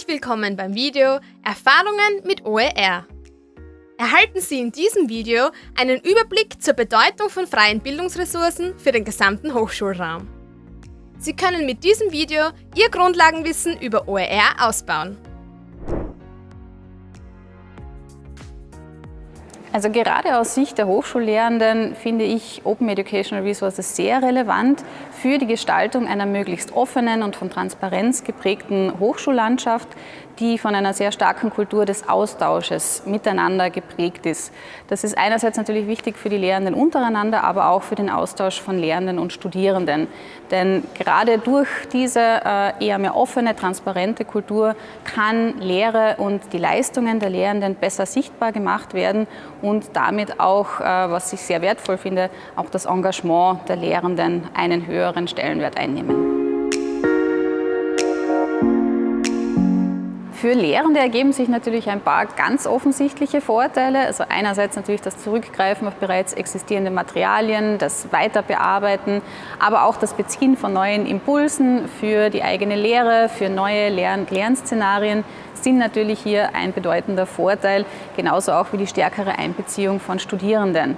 Herzlich willkommen beim Video Erfahrungen mit OER. Erhalten Sie in diesem Video einen Überblick zur Bedeutung von freien Bildungsressourcen für den gesamten Hochschulraum. Sie können mit diesem Video Ihr Grundlagenwissen über OER ausbauen. Also gerade aus Sicht der Hochschullehrenden finde ich Open Educational Resources sehr relevant für die Gestaltung einer möglichst offenen und von Transparenz geprägten Hochschullandschaft, die von einer sehr starken Kultur des Austausches miteinander geprägt ist. Das ist einerseits natürlich wichtig für die Lehrenden untereinander, aber auch für den Austausch von Lehrenden und Studierenden. Denn gerade durch diese äh, eher mehr offene, transparente Kultur kann Lehre und die Leistungen der Lehrenden besser sichtbar gemacht werden und damit auch, äh, was ich sehr wertvoll finde, auch das Engagement der Lehrenden einen höheren Stellenwert einnehmen. Für Lehrende ergeben sich natürlich ein paar ganz offensichtliche Vorteile. Also einerseits natürlich das Zurückgreifen auf bereits existierende Materialien, das Weiterbearbeiten, aber auch das Beziehen von neuen Impulsen für die eigene Lehre, für neue Lern Lernszenarien sind natürlich hier ein bedeutender Vorteil, genauso auch wie die stärkere Einbeziehung von Studierenden.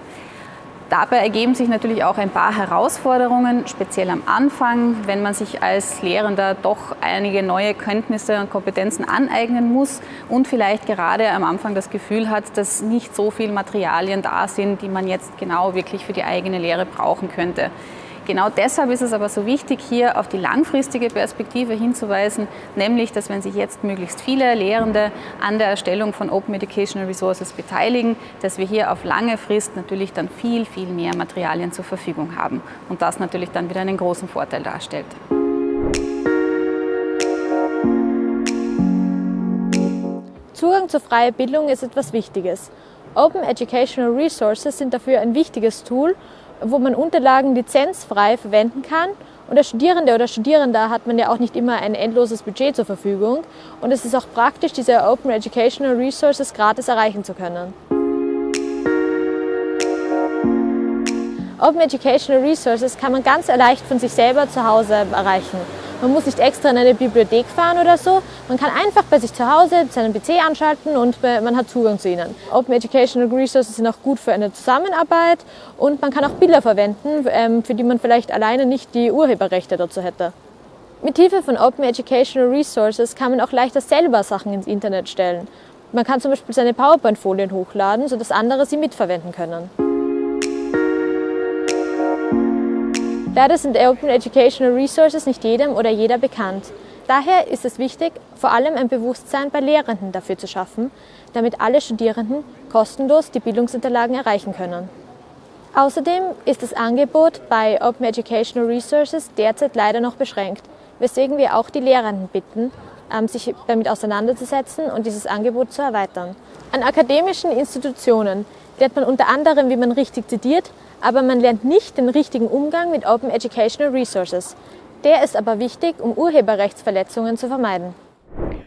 Dabei ergeben sich natürlich auch ein paar Herausforderungen, speziell am Anfang, wenn man sich als Lehrender doch einige neue Kenntnisse und Kompetenzen aneignen muss und vielleicht gerade am Anfang das Gefühl hat, dass nicht so viele Materialien da sind, die man jetzt genau wirklich für die eigene Lehre brauchen könnte. Genau deshalb ist es aber so wichtig, hier auf die langfristige Perspektive hinzuweisen, nämlich, dass wenn sich jetzt möglichst viele Lehrende an der Erstellung von Open Educational Resources beteiligen, dass wir hier auf lange Frist natürlich dann viel, viel mehr Materialien zur Verfügung haben und das natürlich dann wieder einen großen Vorteil darstellt. Zugang zur freien Bildung ist etwas Wichtiges. Open Educational Resources sind dafür ein wichtiges Tool, wo man Unterlagen lizenzfrei verwenden kann. Und der Studierende oder Studierende hat man ja auch nicht immer ein endloses Budget zur Verfügung. Und es ist auch praktisch, diese Open Educational Resources gratis erreichen zu können. Open Educational Resources kann man ganz leicht von sich selber zu Hause erreichen. Man muss nicht extra in eine Bibliothek fahren oder so. Man kann einfach bei sich zu Hause seinen PC anschalten und man hat Zugang zu ihnen. Open Educational Resources sind auch gut für eine Zusammenarbeit und man kann auch Bilder verwenden, ähm, für die man vielleicht alleine nicht die Urheberrechte dazu hätte. Mit Hilfe von Open Educational Resources kann man auch leichter selber Sachen ins Internet stellen. Man kann zum Beispiel seine PowerPoint-Folien hochladen, sodass andere sie mitverwenden können. Leider sind Open Educational Resources nicht jedem oder jeder bekannt. Daher ist es wichtig, vor allem ein Bewusstsein bei Lehrenden dafür zu schaffen, damit alle Studierenden kostenlos die Bildungsunterlagen erreichen können. Außerdem ist das Angebot bei Open Educational Resources derzeit leider noch beschränkt, weswegen wir auch die Lehrenden bitten, ähm, sich damit auseinanderzusetzen und dieses Angebot zu erweitern. An akademischen Institutionen lernt man unter anderem, wie man richtig zitiert, aber man lernt nicht den richtigen Umgang mit Open Educational Resources. Der ist aber wichtig, um Urheberrechtsverletzungen zu vermeiden.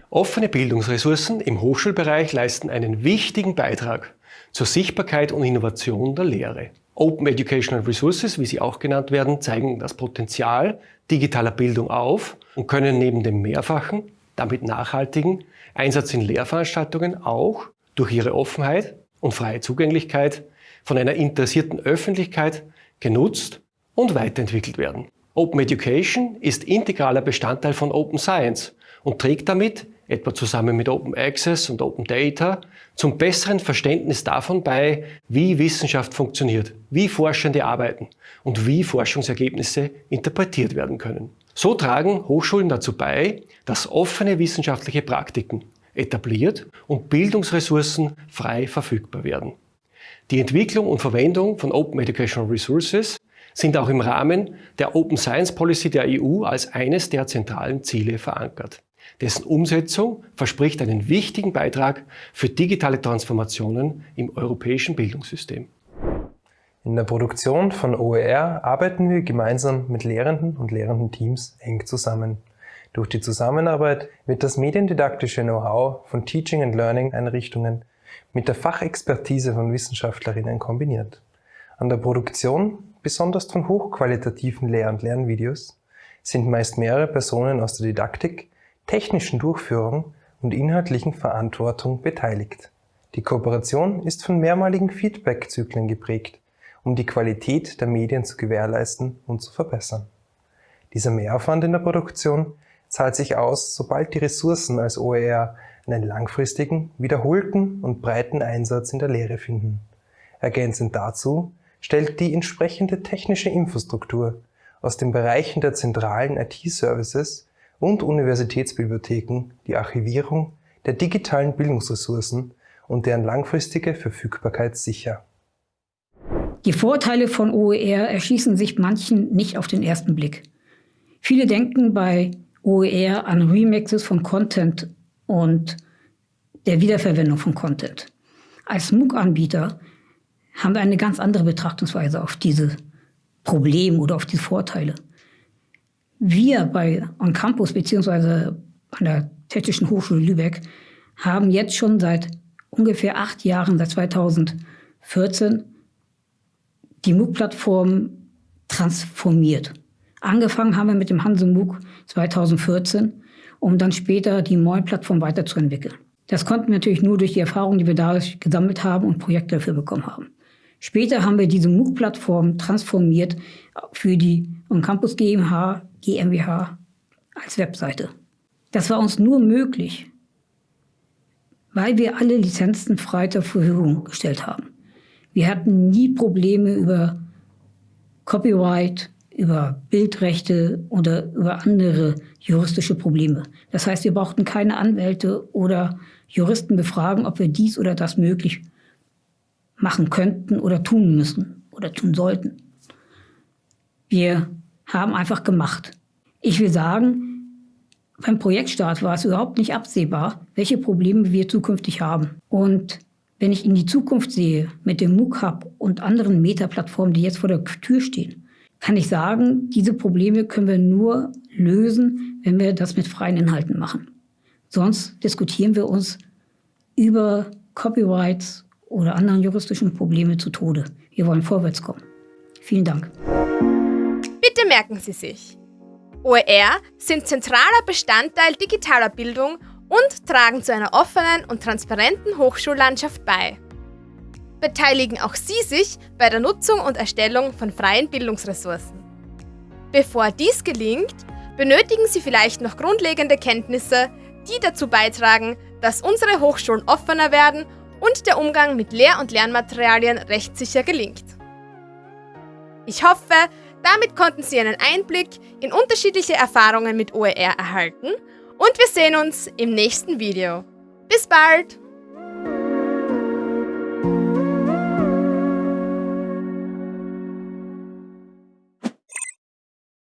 Offene Bildungsressourcen im Hochschulbereich leisten einen wichtigen Beitrag zur Sichtbarkeit und Innovation der Lehre. Open Educational Resources, wie sie auch genannt werden, zeigen das Potenzial digitaler Bildung auf und können neben dem mehrfachen, damit nachhaltigen Einsatz in Lehrveranstaltungen auch durch ihre Offenheit und freie Zugänglichkeit von einer interessierten Öffentlichkeit genutzt und weiterentwickelt werden. Open Education ist integraler Bestandteil von Open Science und trägt damit, etwa zusammen mit Open Access und Open Data, zum besseren Verständnis davon bei, wie Wissenschaft funktioniert, wie Forschende arbeiten und wie Forschungsergebnisse interpretiert werden können. So tragen Hochschulen dazu bei, dass offene wissenschaftliche Praktiken etabliert und Bildungsressourcen frei verfügbar werden. Die Entwicklung und Verwendung von Open Educational Resources sind auch im Rahmen der Open Science Policy der EU als eines der zentralen Ziele verankert. Dessen Umsetzung verspricht einen wichtigen Beitrag für digitale Transformationen im europäischen Bildungssystem. In der Produktion von OER arbeiten wir gemeinsam mit Lehrenden und Lehrendenteams eng zusammen. Durch die Zusammenarbeit wird das mediendidaktische Know-how von Teaching and Learning Einrichtungen mit der Fachexpertise von Wissenschaftlerinnen kombiniert. An der Produktion, besonders von hochqualitativen Lehr- und Lernvideos, sind meist mehrere Personen aus der Didaktik, technischen Durchführung und inhaltlichen Verantwortung beteiligt. Die Kooperation ist von mehrmaligen Feedback-Zyklen geprägt, um die Qualität der Medien zu gewährleisten und zu verbessern. Dieser Mehraufwand in der Produktion zahlt sich aus, sobald die Ressourcen als OER einen langfristigen, wiederholten und breiten Einsatz in der Lehre finden. Ergänzend dazu stellt die entsprechende technische Infrastruktur aus den Bereichen der zentralen IT-Services und Universitätsbibliotheken die Archivierung der digitalen Bildungsressourcen und deren langfristige Verfügbarkeit sicher. Die Vorteile von OER erschließen sich manchen nicht auf den ersten Blick. Viele denken bei OER an Remixes von Content und der Wiederverwendung von Content. Als MOOC-Anbieter haben wir eine ganz andere Betrachtungsweise auf diese Probleme oder auf diese Vorteile. Wir bei On Campus beziehungsweise an der Technischen Hochschule Lübeck haben jetzt schon seit ungefähr acht Jahren, seit 2014, die MOOC-Plattform transformiert. Angefangen haben wir mit dem Hanse MOOC 2014, um dann später die Moin-Plattform weiterzuentwickeln. Das konnten wir natürlich nur durch die Erfahrungen, die wir dadurch gesammelt haben und Projekte dafür bekommen haben. Später haben wir diese MOOC-Plattform transformiert für die On-Campus GmbH, GmbH als Webseite. Das war uns nur möglich, weil wir alle Lizenzen frei zur Verfügung gestellt haben. Wir hatten nie Probleme über Copyright, über Bildrechte oder über andere juristische Probleme. Das heißt, wir brauchten keine Anwälte oder Juristen befragen, ob wir dies oder das möglich machen könnten oder tun müssen oder tun sollten. Wir haben einfach gemacht. Ich will sagen, beim Projektstart war es überhaupt nicht absehbar, welche Probleme wir zukünftig haben. Und wenn ich in die Zukunft sehe, mit dem MOOC Hub und anderen Meta-Plattformen, die jetzt vor der Tür stehen, kann ich sagen, diese Probleme können wir nur lösen, wenn wir das mit freien Inhalten machen. Sonst diskutieren wir uns über Copyrights oder anderen juristischen Probleme zu Tode. Wir wollen vorwärts kommen. Vielen Dank. Bitte merken Sie sich. OER sind zentraler Bestandteil digitaler Bildung und tragen zu einer offenen und transparenten Hochschullandschaft bei. Beteiligen auch Sie sich bei der Nutzung und Erstellung von freien Bildungsressourcen. Bevor dies gelingt, benötigen Sie vielleicht noch grundlegende Kenntnisse, die dazu beitragen, dass unsere Hochschulen offener werden und der Umgang mit Lehr- und Lernmaterialien rechtssicher gelingt. Ich hoffe, damit konnten Sie einen Einblick in unterschiedliche Erfahrungen mit OER erhalten und wir sehen uns im nächsten Video. Bis bald!